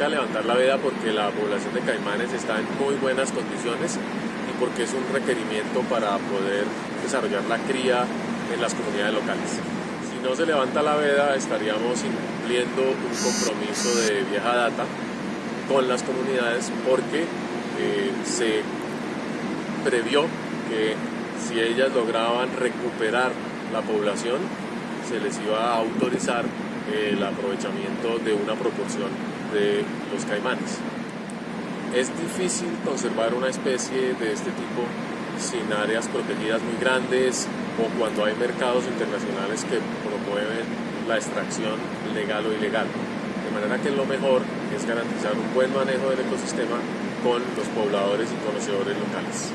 toca levantar la veda porque la población de caimanes está en muy buenas condiciones y porque es un requerimiento para poder desarrollar la cría en las comunidades locales. Si no se levanta la veda estaríamos incumpliendo un compromiso de vieja data con las comunidades porque eh, se previó que si ellas lograban recuperar la población, se les iba a autorizar el aprovechamiento de una proporción de los caimanes. Es difícil conservar una especie de este tipo sin áreas protegidas muy grandes o cuando hay mercados internacionales que promueven la extracción legal o ilegal. De manera que lo mejor es garantizar un buen manejo del ecosistema con los pobladores y conocedores locales.